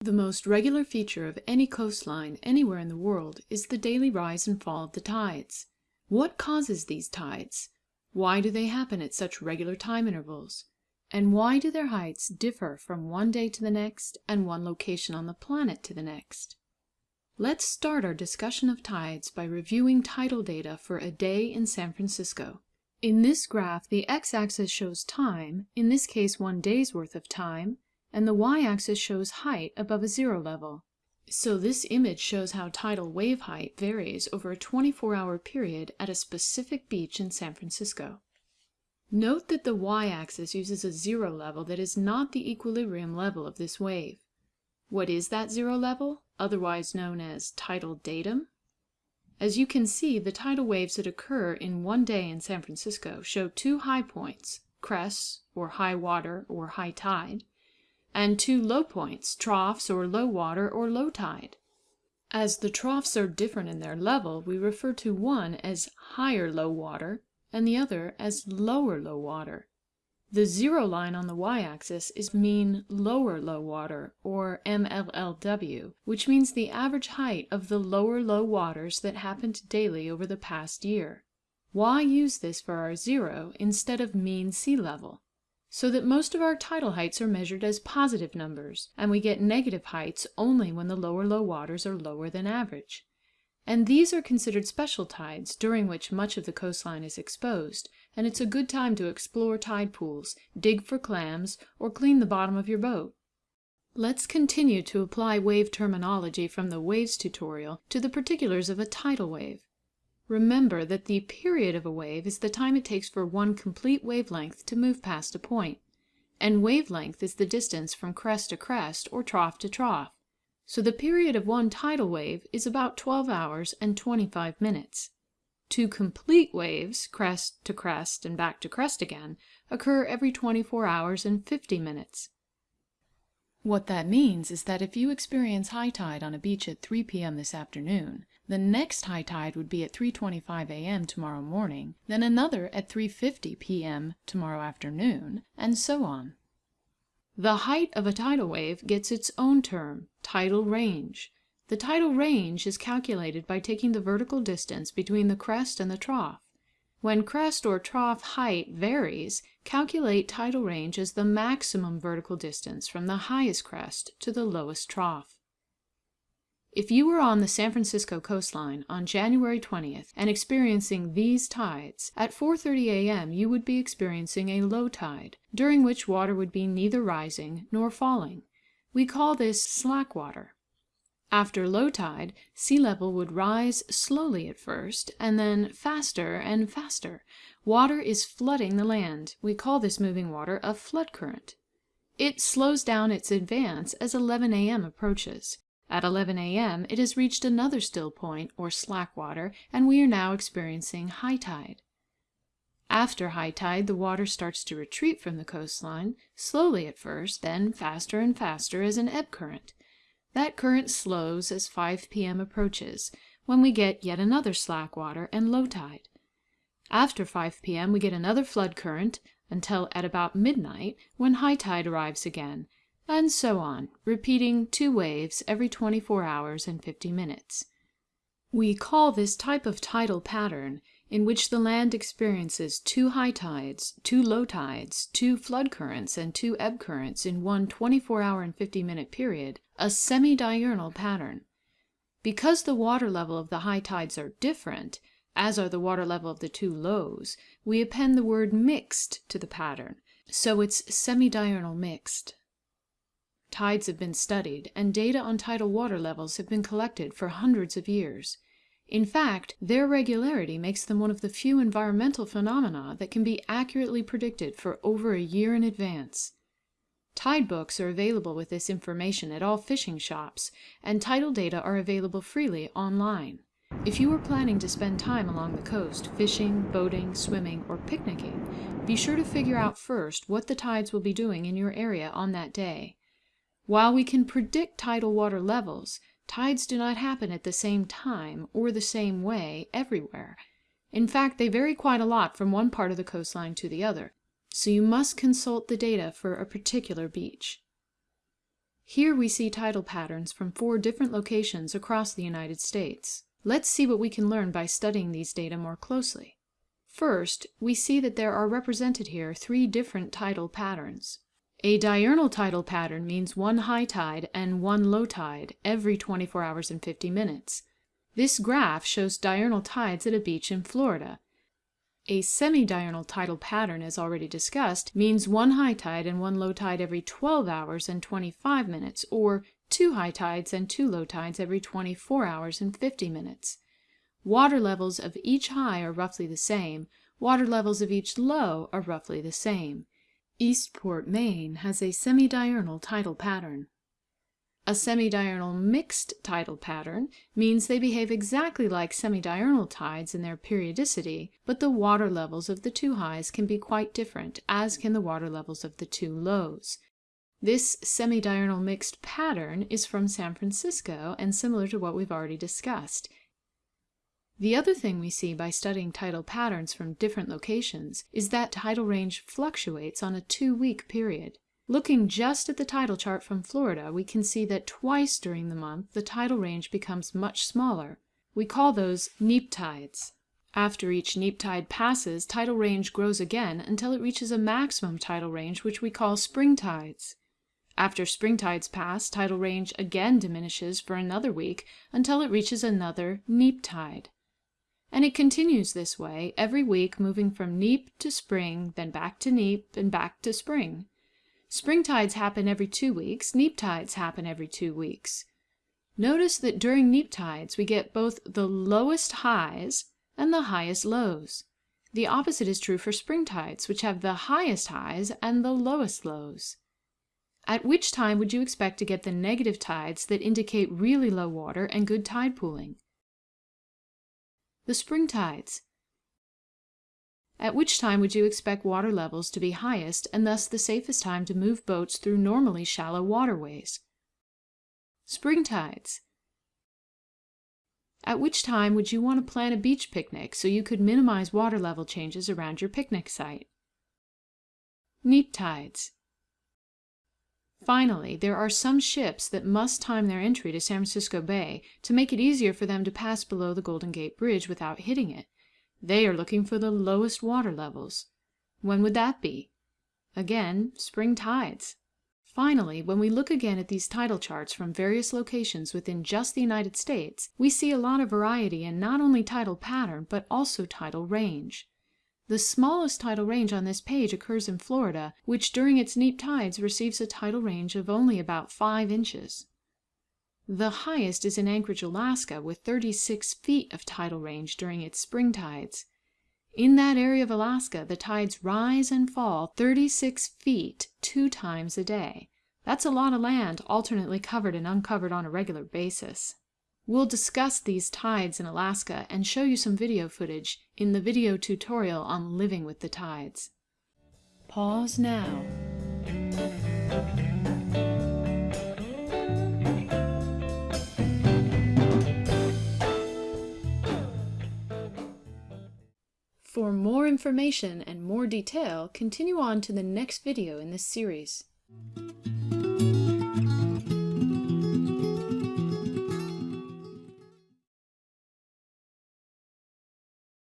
The most regular feature of any coastline anywhere in the world is the daily rise and fall of the tides. What causes these tides? Why do they happen at such regular time intervals? And why do their heights differ from one day to the next and one location on the planet to the next? Let's start our discussion of tides by reviewing tidal data for a day in San Francisco. In this graph, the x-axis shows time, in this case one day's worth of time, and the y-axis shows height above a zero level. So this image shows how tidal wave height varies over a 24-hour period at a specific beach in San Francisco. Note that the y-axis uses a zero level that is not the equilibrium level of this wave. What is that zero level, otherwise known as tidal datum? As you can see, the tidal waves that occur in one day in San Francisco show two high points, crests, or high water, or high tide, and two low points, troughs, or low water, or low tide. As the troughs are different in their level, we refer to one as higher low water and the other as lower low water. The zero line on the y-axis is mean lower low water, or MLLW, which means the average height of the lower low waters that happened daily over the past year. Why use this for our zero instead of mean sea level? So that most of our tidal heights are measured as positive numbers, and we get negative heights only when the lower low waters are lower than average. And these are considered special tides, during which much of the coastline is exposed, and it's a good time to explore tide pools, dig for clams, or clean the bottom of your boat. Let's continue to apply wave terminology from the waves tutorial to the particulars of a tidal wave. Remember that the period of a wave is the time it takes for one complete wavelength to move past a point, and wavelength is the distance from crest to crest or trough to trough. So the period of one tidal wave is about 12 hours and 25 minutes. Two complete waves, crest to crest and back to crest again, occur every 24 hours and 50 minutes. What that means is that if you experience high tide on a beach at 3 p.m. this afternoon, the next high tide would be at 3.25 a.m. tomorrow morning, then another at 3.50 p.m. tomorrow afternoon, and so on. The height of a tidal wave gets its own term, tidal range. The tidal range is calculated by taking the vertical distance between the crest and the trough. When crest or trough height varies, calculate tidal range as the maximum vertical distance from the highest crest to the lowest trough. If you were on the San Francisco coastline on January 20th and experiencing these tides, at 4.30 a.m. you would be experiencing a low tide, during which water would be neither rising nor falling. We call this slack water. After low tide, sea level would rise slowly at first, and then faster and faster. Water is flooding the land. We call this moving water a flood current. It slows down its advance as 11 a.m. approaches. At 11 a.m. it has reached another still point, or slack water, and we are now experiencing high tide. After high tide the water starts to retreat from the coastline, slowly at first, then faster and faster as an ebb current. That current slows as 5 p.m. approaches, when we get yet another slack water and low tide. After 5 p.m. we get another flood current until at about midnight, when high tide arrives again, and so on, repeating two waves every 24 hours and 50 minutes. We call this type of tidal pattern, in which the land experiences two high tides, two low tides, two flood currents, and two ebb currents in one 24 hour and 50 minute period, a semi-diurnal pattern. Because the water level of the high tides are different, as are the water level of the two lows, we append the word mixed to the pattern, so it's semi-diurnal mixed. Tides have been studied, and data on tidal water levels have been collected for hundreds of years. In fact, their regularity makes them one of the few environmental phenomena that can be accurately predicted for over a year in advance. Tide books are available with this information at all fishing shops, and tidal data are available freely online. If you are planning to spend time along the coast, fishing, boating, swimming, or picnicking, be sure to figure out first what the tides will be doing in your area on that day. While we can predict tidal water levels, tides do not happen at the same time or the same way everywhere. In fact, they vary quite a lot from one part of the coastline to the other. so you must consult the data for a particular beach. Here we see tidal patterns from four different locations across the United States. Let's see what we can learn by studying these data more closely. First, we see that there are represented here three different tidal patterns. A diurnal tidal pattern means one high tide and one low tide every 24 hours and 50 minutes. This graph shows diurnal tides at a beach in Florida. A semi-diurnal tidal pattern, as already discussed, means one high tide and one low tide every 12 hours and 25 minutes, or two high tides and two low tides every 24 hours and 50 minutes. Water levels of each high are roughly the same, water levels of each low are roughly the same. Eastport, Maine has a semi-diurnal tidal pattern. A semi-diurnal mixed tidal pattern means they behave exactly like semi-diurnal tides in their periodicity, but the water levels of the two highs can be quite different, as can the water levels of the two lows. This semi-diurnal mixed pattern is from San Francisco and similar to what we've already discussed. The other thing we see by studying tidal patterns from different locations is that tidal range fluctuates on a two-week period. Looking just at the tidal chart from Florida, we can see that twice during the month the tidal range becomes much smaller. We call those neap tides. After each neap tide passes, tidal range grows again until it reaches a maximum tidal range which we call spring tides. After spring tides pass, tidal range again diminishes for another week until it reaches another neap tide. And it continues this way, every week moving from neap to spring, then back to neap, and back to spring. Spring tides happen every two weeks, neap tides happen every two weeks. Notice that during neap tides we get both the lowest highs and the highest lows. The opposite is true for spring tides, which have the highest highs and the lowest lows. At which time would you expect to get the negative tides that indicate really low water and good tide pooling? The spring tides. At which time would you expect water levels to be highest and thus the safest time to move boats through normally shallow waterways? Spring tides. At which time would you want to plan a beach picnic so you could minimize water level changes around your picnic site? Neap tides. Finally, there are some ships that must time their entry to San Francisco Bay to make it easier for them to pass below the Golden Gate Bridge without hitting it. They are looking for the lowest water levels. When would that be? Again, spring tides. Finally, when we look again at these tidal charts from various locations within just the United States, we see a lot of variety in not only tidal pattern, but also tidal range. The smallest tidal range on this page occurs in Florida, which during its neap tides receives a tidal range of only about 5 inches. The highest is in Anchorage, Alaska, with 36 feet of tidal range during its spring tides. In that area of Alaska, the tides rise and fall 36 feet two times a day. That's a lot of land alternately covered and uncovered on a regular basis. We'll discuss these tides in Alaska and show you some video footage in the video tutorial on living with the tides. Pause now. For more information and more detail, continue on to the next video in this series.